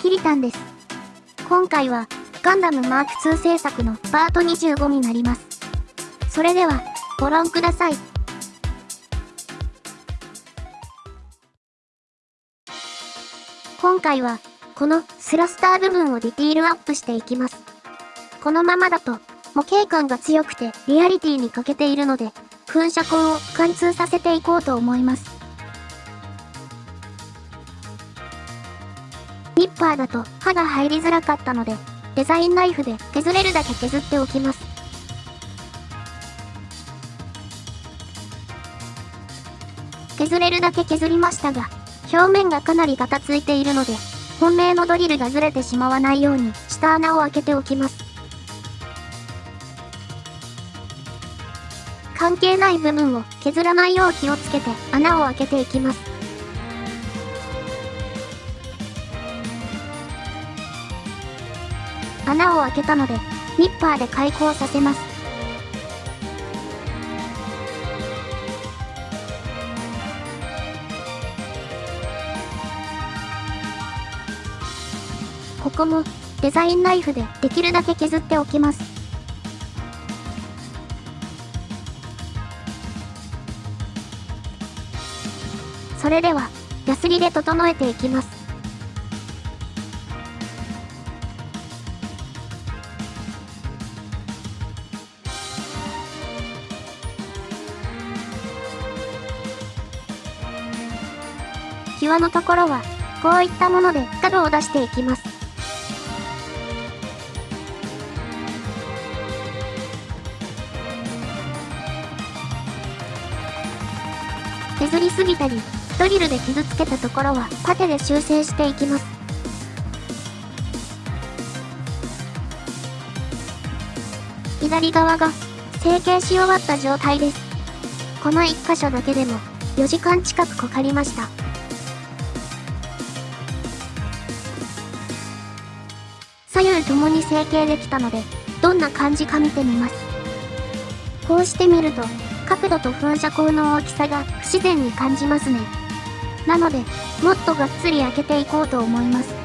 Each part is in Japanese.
キリタンです。今回は、ガンダムマーク2制作のパート25になります。それでは、ご覧ください。今回は、このスラスター部分をディティールアップしていきます。このままだと、模型感が強くてリアリティに欠けているので、噴射口を貫通させていこうと思います。ニッパーだと刃が入りづらかったので、デザインナイフで削れるだけ削っておきます。削れるだけ削りましたが、表面がかなりガタついているので、本命のドリルがずれてしまわないように下穴を開けておきます。関係ない部分を削らないよう気をつけて穴を開けていきます。穴を開けたので、ニッパーで開口させます。ここもデザインナイフでできるだけ削っておきます。それでは、ヤスリで整えていきます。際のところは、こういったもので角を出していきます。削りすぎたり、ドリルで傷つけたところはパテで修正していきます。左側が成形し終わった状態です。この1箇所だけでも4時間近くかかりました。左右ともに成形できたので、どんな感じか見てみます。こうしてみると、角度と噴射口の大きさが不自然に感じますね。なので、もっとがっつり開けていこうと思います。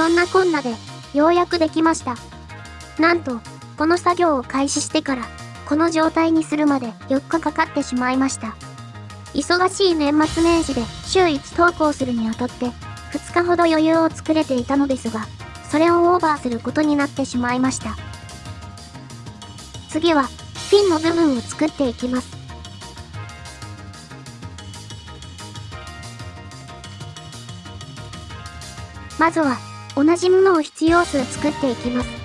そんなこんなで、ようやくできました。なんと、この作業を開始してから、この状態にするまで4日かかってしまいました。忙しい年末年始で週1投稿するにあたって、2日ほど余裕を作れていたのですが、それをオーバーすることになってしまいました。次は、フィンの部分を作っていきます。まずは、同じものを必要数作っていきます。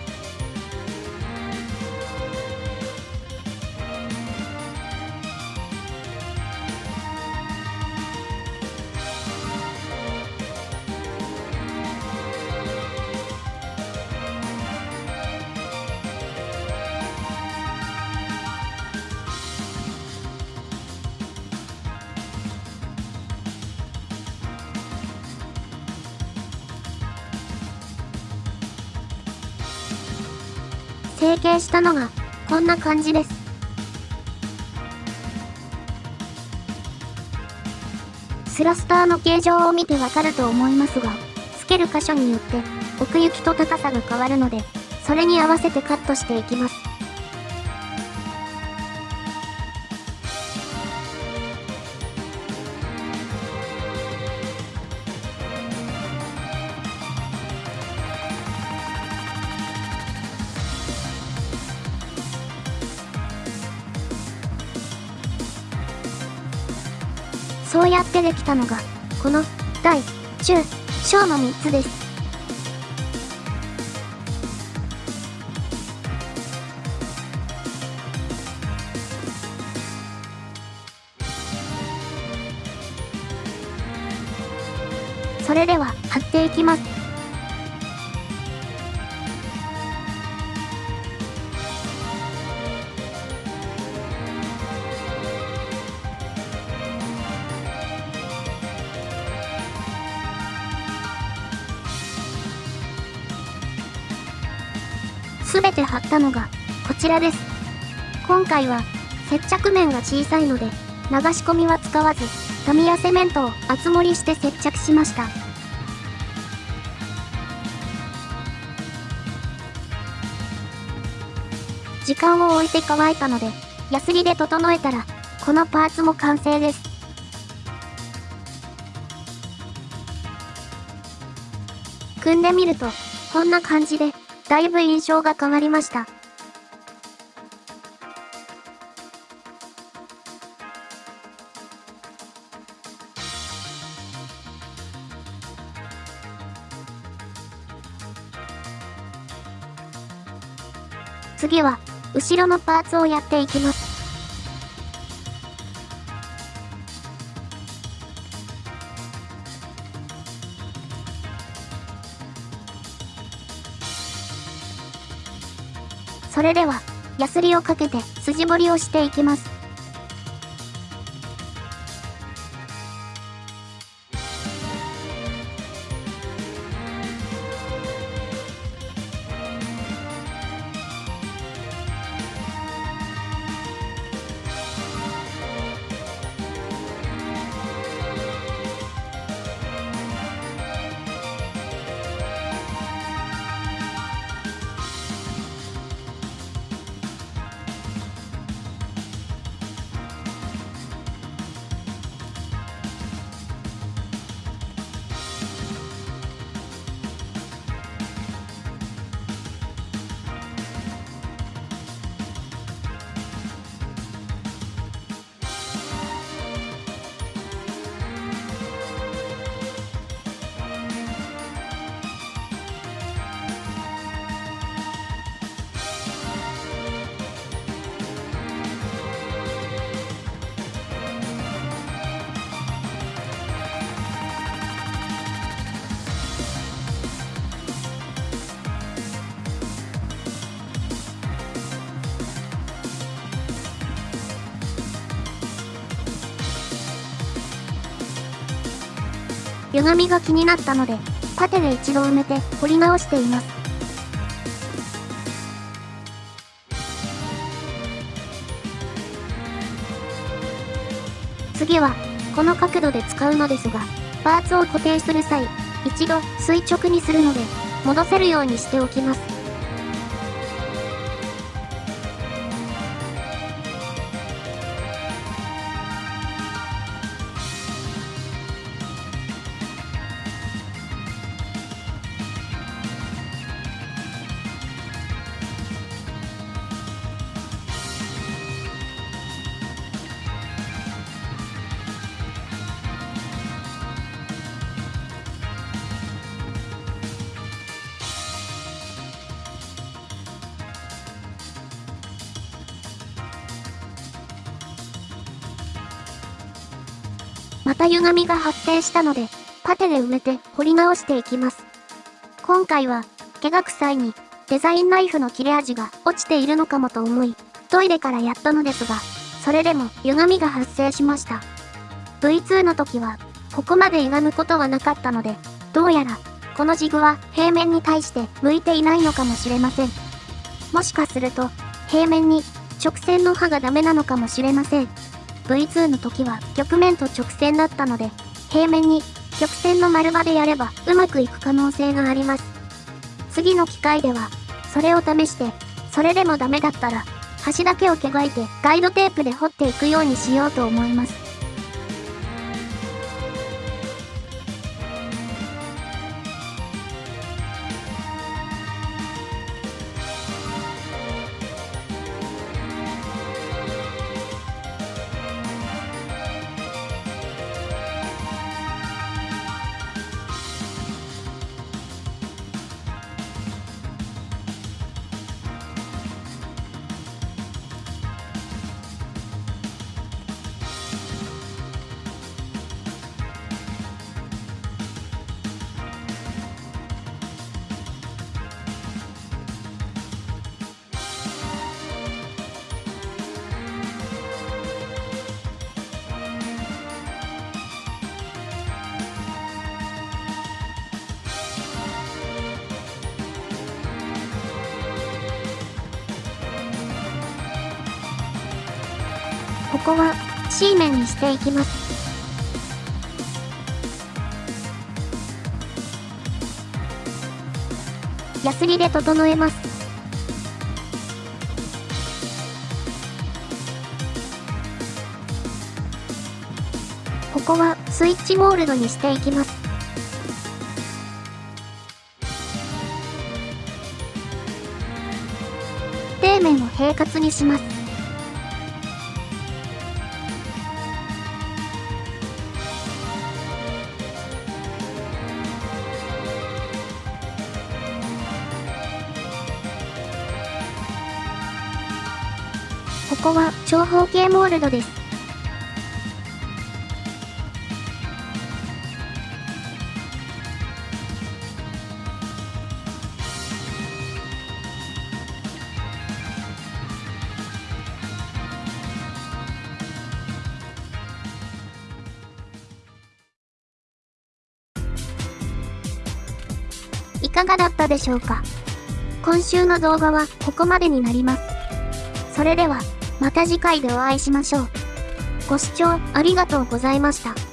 成形したのが、こんな感じです。スラスターの形状を見てわかると思いますが、つける箇所によって奥行きと高さが変わるので、それに合わせてカットしていきます。そうやってできたのが、この、大、中、小の3つです。それでは、貼っていきます。すべて貼ったのが、こちらです。今回は、接着面が小さいので、流し込みは使わず、タミヤセメントを厚盛りして接着しました。時間を置いて乾いたので、ヤスリで整えたら、このパーツも完成です。組んでみると、こんな感じで、だいぶ印象が変わりました。次は、後ろのパーツをやっていきます。それでは、ヤスリをかけて筋彫りをしていきます。歪みが気になったので、縦で一度埋めて彫り直しています。次は、この角度で使うのですが、パーツを固定する際、一度垂直にするので、戻せるようにしておきます。また歪みが発生したので、パテで埋めて掘り直していきます。今回は、毛が臭いに、デザインナイフの切れ味が落ちているのかもと思い、トイレからやったのですが、それでも歪みが発生しました。V2 の時は、ここまで歪むことはなかったので、どうやら、このジグは平面に対して向いていないのかもしれません。もしかすると、平面に直線の刃がダメなのかもしれません。V2 の時は曲面と直線だったので、平面に曲線の丸場でやればうまくいく可能性があります。次の機会では、それを試して、それでもダメだったら、端だけを毛がいてガイドテープで掘っていくようにしようと思います。ここは C 面にしていきます。ヤスリで整えます。ここはスイッチゴールドにしていきます。底面を平滑にします。こは長方形モールドです。いかがだったでしょうか？今週の動画はここまでになります。それでは。また次回でお会いしましょう。ご視聴ありがとうございました。